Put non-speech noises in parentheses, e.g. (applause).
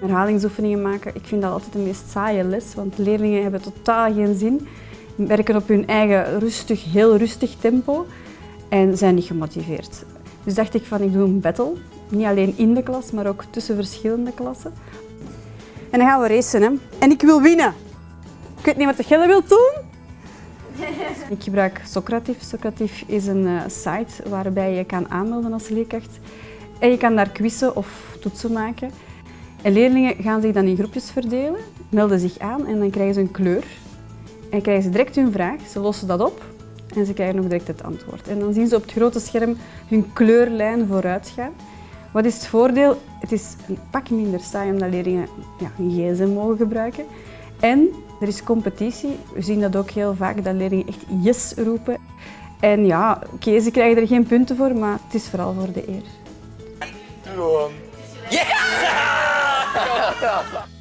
Herhalingsoefeningen maken, ik vind dat altijd de meest saaie les, want leerlingen hebben totaal geen zin, werken op hun eigen rustig, heel rustig tempo en zijn niet gemotiveerd. Dus dacht ik van ik doe een battle, niet alleen in de klas, maar ook tussen verschillende klassen. En dan gaan we racen. Hè. En ik wil winnen. Ik weet niet wat jij wilt doen. (laughs) Ik gebruik Socrative. Socrative is een uh, site waarbij je kan aanmelden als leerkracht. En je kan daar quizzen of toetsen maken. En leerlingen gaan zich dan in groepjes verdelen, melden zich aan en dan krijgen ze een kleur. En krijgen ze direct hun vraag, ze lossen dat op en ze krijgen nog direct het antwoord. En dan zien ze op het grote scherm hun kleurlijn vooruit gaan. Wat is het voordeel? Het is een pak minder saai omdat leerlingen ja, een gsm mogen gebruiken. En er is competitie. We zien dat ook heel vaak, dat leerlingen echt yes roepen. En ja, oké, okay, ze krijgen er geen punten voor, maar het is vooral voor de eer. Gewoon. Yeah! Yeah.